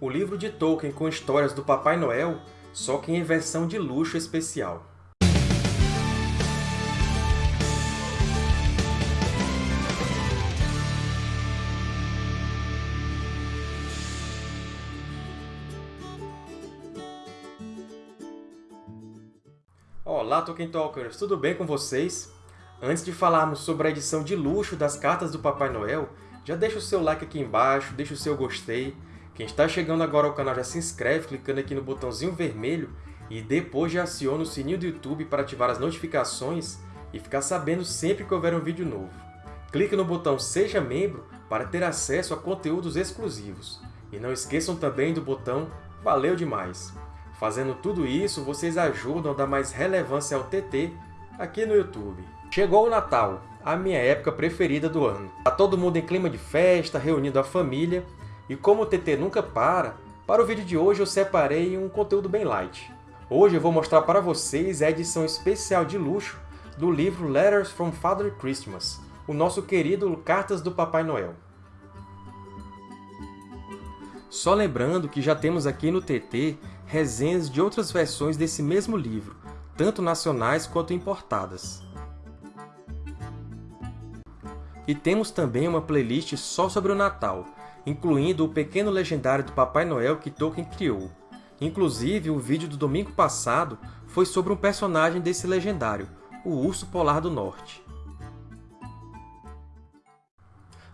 o livro de Tolkien com histórias do Papai Noel, só que em versão de luxo especial. Olá, Tolkien Talkers! Tudo bem com vocês? Antes de falarmos sobre a edição de luxo das cartas do Papai Noel, já deixa o seu like aqui embaixo, deixa o seu gostei. Quem está chegando agora ao canal já se inscreve clicando aqui no botãozinho vermelho e depois já aciona o sininho do YouTube para ativar as notificações e ficar sabendo sempre que houver um vídeo novo. Clique no botão Seja Membro para ter acesso a conteúdos exclusivos. E não esqueçam também do botão Valeu demais! Fazendo tudo isso, vocês ajudam a dar mais relevância ao TT aqui no YouTube. Chegou o Natal, a minha época preferida do ano. Tá todo mundo em clima de festa, reunindo a família, e como o TT nunca para, para o vídeo de hoje eu separei um conteúdo bem light. Hoje eu vou mostrar para vocês a edição especial de luxo do livro Letters from Father Christmas, o nosso querido Cartas do Papai Noel. Só lembrando que já temos aqui no TT resenhas de outras versões desse mesmo livro, tanto nacionais quanto importadas. E temos também uma playlist só sobre o Natal, incluindo o pequeno legendário do Papai Noel que Tolkien criou. Inclusive, o vídeo do domingo passado foi sobre um personagem desse legendário, o Urso Polar do Norte.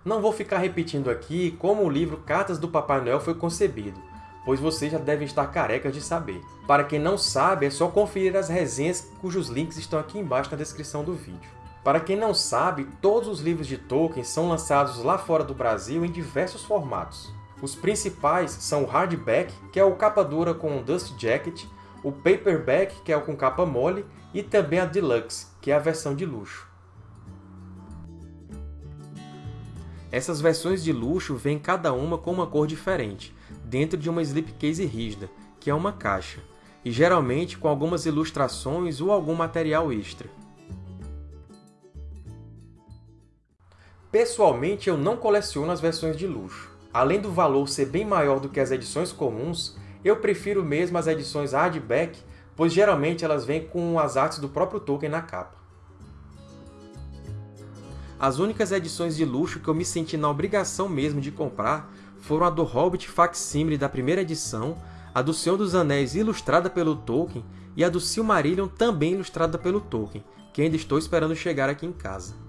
Não vou ficar repetindo aqui como o livro Cartas do Papai Noel foi concebido, pois vocês já devem estar carecas de saber. Para quem não sabe, é só conferir as resenhas cujos links estão aqui embaixo na descrição do vídeo. Para quem não sabe, todos os livros de Tolkien são lançados lá fora do Brasil em diversos formatos. Os principais são o hardback, que é o capa dura com dust jacket, o paperback, que é o com capa mole, e também a deluxe, que é a versão de luxo. Essas versões de luxo vêm cada uma com uma cor diferente, dentro de uma slipcase rígida, que é uma caixa, e geralmente com algumas ilustrações ou algum material extra. Pessoalmente, eu não coleciono as versões de luxo. Além do valor ser bem maior do que as edições comuns, eu prefiro mesmo as edições hardback, pois geralmente elas vêm com as artes do próprio Tolkien na capa. As únicas edições de luxo que eu me senti na obrigação mesmo de comprar foram a do Hobbit Facsimile da primeira edição, a do Senhor dos Anéis ilustrada pelo Tolkien e a do Silmarillion também ilustrada pelo Tolkien, que ainda estou esperando chegar aqui em casa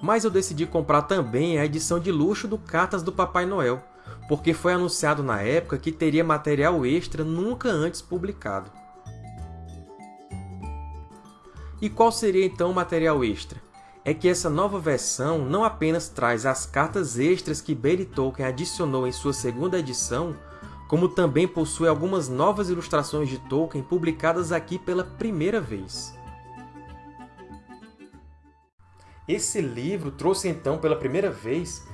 mas eu decidi comprar também a edição de luxo do Cartas do Papai Noel, porque foi anunciado na época que teria material extra nunca antes publicado. E qual seria então o material extra? É que essa nova versão não apenas traz as cartas extras que Bailey Tolkien adicionou em sua segunda edição, como também possui algumas novas ilustrações de Tolkien publicadas aqui pela primeira vez. Esse livro trouxe então pela primeira vez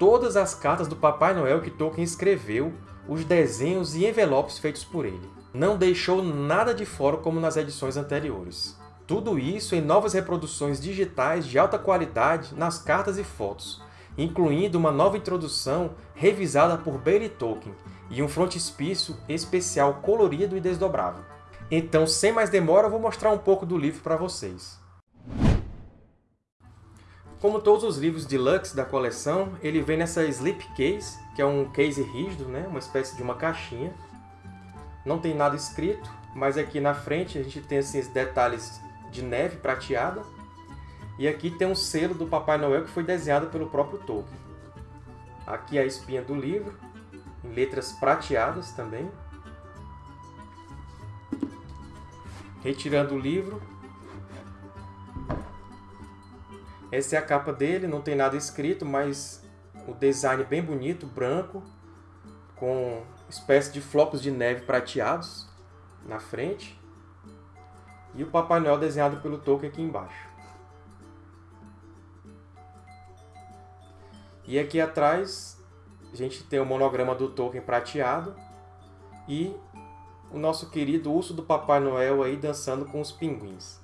todas as cartas do Papai Noel que Tolkien escreveu, os desenhos e envelopes feitos por ele. Não deixou nada de fora como nas edições anteriores. Tudo isso em novas reproduções digitais de alta qualidade nas cartas e fotos, incluindo uma nova introdução revisada por Bailey Tolkien e um frontispício especial colorido e desdobrável. Então, sem mais demora, eu vou mostrar um pouco do livro para vocês. Como todos os livros deluxe da coleção, ele vem nessa slipcase, que é um case rígido, né? uma espécie de uma caixinha. Não tem nada escrito, mas aqui na frente a gente tem esses detalhes de neve prateada. E aqui tem um selo do Papai Noel que foi desenhado pelo próprio Tolkien. Aqui a espinha do livro, em letras prateadas também. Retirando o livro, Essa é a capa dele, não tem nada escrito, mas o design bem bonito, branco, com espécie de flocos de neve prateados na frente. E o Papai Noel desenhado pelo Tolkien aqui embaixo. E aqui atrás a gente tem o monograma do Tolkien prateado e o nosso querido urso do Papai Noel aí dançando com os pinguins.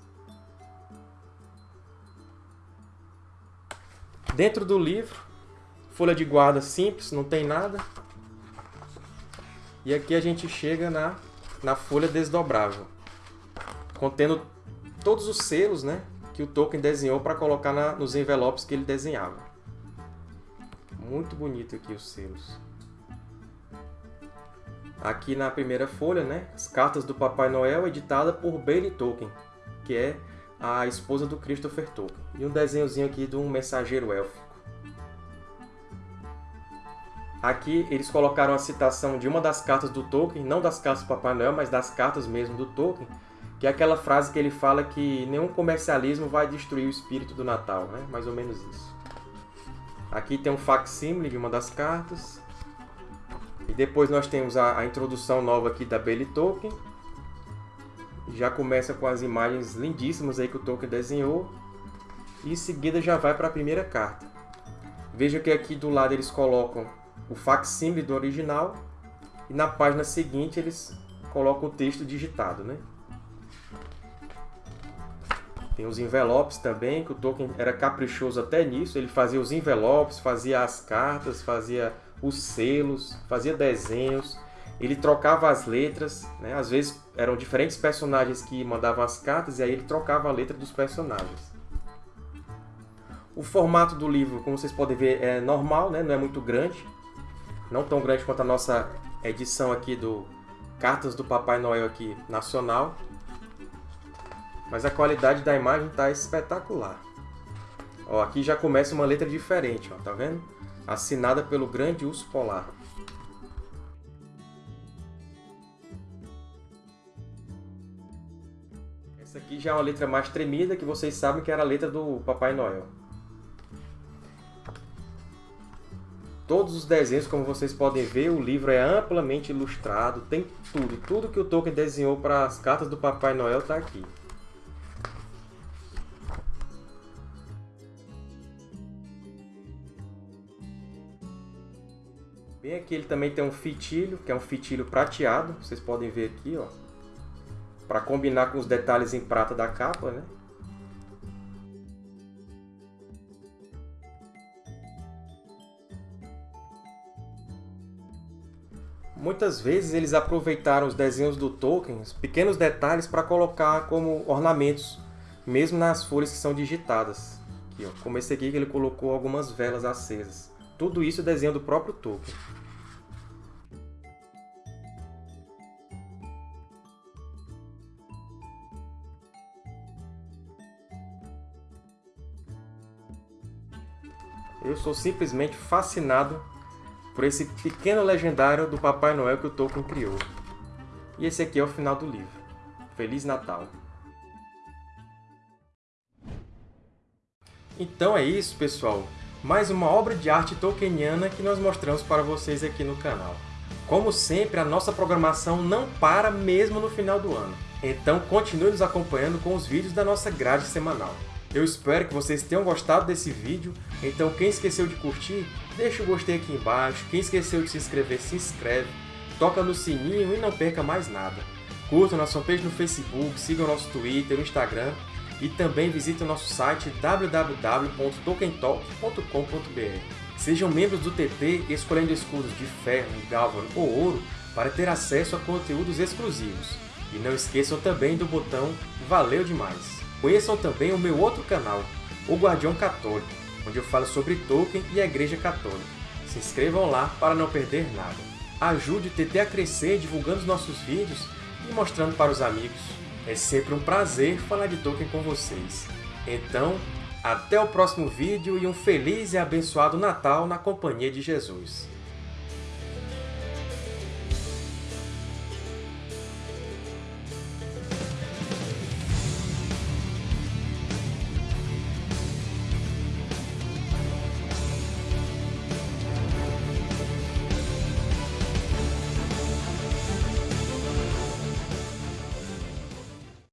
Dentro do livro Folha de guarda simples, não tem nada. E aqui a gente chega na, na folha desdobrável, contendo todos os selos né, que o Tolkien desenhou para colocar na, nos envelopes que ele desenhava. Muito bonito aqui os selos. Aqui na primeira folha, né, as cartas do Papai Noel, editada por Bailey Tolkien, que é a esposa do Christopher Tolkien. E um desenhozinho aqui de um mensageiro élfico. Aqui eles colocaram a citação de uma das cartas do Tolkien, não das cartas do Papai Noel, mas das cartas mesmo do Tolkien, que é aquela frase que ele fala que nenhum comercialismo vai destruir o espírito do Natal, né? mais ou menos isso. Aqui tem um facsímile de uma das cartas. E depois nós temos a, a introdução nova aqui da Bailey Tolkien. Já começa com as imagens lindíssimas aí que o Tolkien desenhou. E em seguida já vai para a primeira carta. Veja que aqui do lado eles colocam o facsímile do original e na página seguinte eles colocam o texto digitado, né? Tem os envelopes também, que o Tolkien era caprichoso até nisso. Ele fazia os envelopes, fazia as cartas, fazia os selos, fazia desenhos. Ele trocava as letras, né? às vezes eram diferentes personagens que mandavam as cartas e aí ele trocava a letra dos personagens. O formato do livro, como vocês podem ver, é normal, né? não é muito grande não tão grande quanto a nossa edição aqui do Cartas do Papai Noel aqui nacional. Mas a qualidade da imagem está espetacular. Ó, aqui já começa uma letra diferente, ó, tá vendo? Assinada pelo grande urso polar. Já é uma letra mais tremida, que vocês sabem que era a letra do Papai Noel. todos os desenhos, como vocês podem ver, o livro é amplamente ilustrado, tem tudo. Tudo que o Tolkien desenhou para as cartas do Papai Noel está aqui. Bem aqui ele também tem um fitilho, que é um fitilho prateado, vocês podem ver aqui, ó, para combinar com os detalhes em prata da capa, né? Muitas vezes eles aproveitaram os desenhos do Tolkien, os pequenos detalhes, para colocar como ornamentos, mesmo nas folhas que são digitadas. Aqui, ó, como esse aqui que ele colocou algumas velas acesas. Tudo isso é desenho do próprio Tolkien. Eu sou simplesmente fascinado por esse pequeno legendário do Papai Noel que o Tolkien criou. E esse aqui é o final do livro. Feliz Natal! Então é isso, pessoal! Mais uma obra de arte tolkieniana que nós mostramos para vocês aqui no canal. Como sempre, a nossa programação não para mesmo no final do ano. Então continue nos acompanhando com os vídeos da nossa grade semanal. Eu espero que vocês tenham gostado desse vídeo, então quem esqueceu de curtir, deixa o gostei aqui embaixo, quem esqueceu de se inscrever, se inscreve, toca no sininho e não perca mais nada. Curta nossa fanpage no Facebook, siga o nosso Twitter, o Instagram e também visite o nosso site www.tokentalk.com.br. Sejam membros do TT escolhendo escudos de ferro, galvan ou ouro para ter acesso a conteúdos exclusivos. E não esqueçam também do botão Valeu Demais! Conheçam também o meu outro canal, O Guardião Católico, onde eu falo sobre Tolkien e a Igreja Católica. Se inscrevam lá para não perder nada. Ajude o TT a crescer divulgando os nossos vídeos e mostrando para os amigos. É sempre um prazer falar de Tolkien com vocês. Então, até o próximo vídeo e um feliz e abençoado Natal na companhia de Jesus.